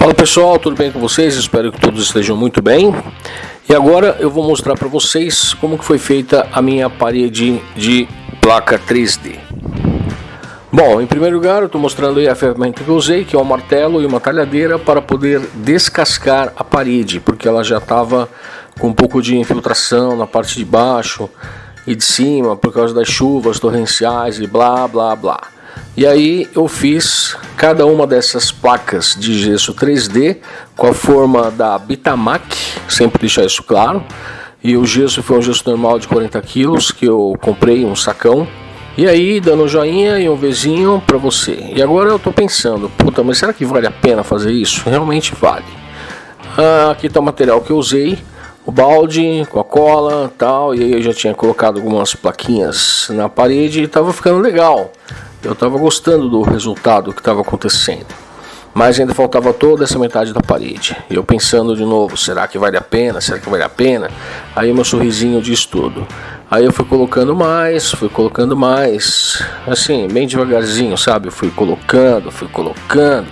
Fala pessoal, tudo bem com vocês? Espero que todos estejam muito bem. E agora eu vou mostrar para vocês como que foi feita a minha parede de placa 3D. Bom, em primeiro lugar eu estou mostrando aí a ferramenta que eu usei, que é um martelo e uma talhadeira para poder descascar a parede, porque ela já estava com um pouco de infiltração na parte de baixo e de cima por causa das chuvas torrenciais e blá blá blá. E aí eu fiz cada uma dessas placas de gesso 3D com a forma da Bitamac, sempre deixar isso claro. E o gesso foi um gesso normal de 40 quilos que eu comprei um sacão. E aí dando um joinha e um vizinho para você. E agora eu tô pensando, puta, mas será que vale a pena fazer isso? Realmente vale. Ah, aqui está o material que eu usei o balde com a cola tal e aí eu já tinha colocado algumas plaquinhas na parede e estava ficando legal eu estava gostando do resultado que estava acontecendo. Mas ainda faltava toda essa metade da parede. Eu pensando de novo, será que vale a pena? Será que vale a pena? Aí meu sorrisinho diz tudo. Aí eu fui colocando mais, fui colocando mais, assim, bem devagarzinho, sabe? Fui colocando, fui colocando.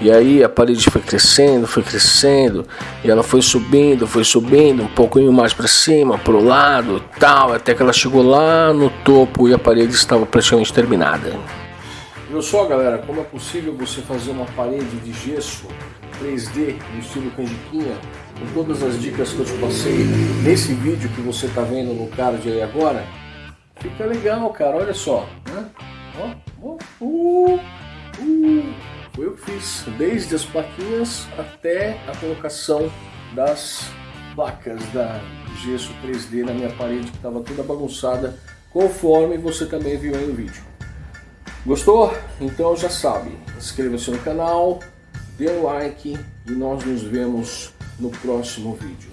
E aí a parede foi crescendo, foi crescendo, e ela foi subindo, foi subindo, um pouquinho mais para cima, para o lado, tal, até que ela chegou lá no topo e a parede estava praticamente terminada. Viu só, galera, como é possível você fazer uma parede de gesso 3D no estilo canjiquinha, com todas as dicas que eu te passei nesse vídeo que você está vendo no card aí agora? Fica legal, cara, olha só, né? Ó, ó, uh. Desde as plaquinhas até a colocação das placas da gesso 3D na minha parede que estava toda bagunçada, conforme você também viu aí no vídeo. Gostou? Então já sabe, inscreva-se no canal, dê um like e nós nos vemos no próximo vídeo.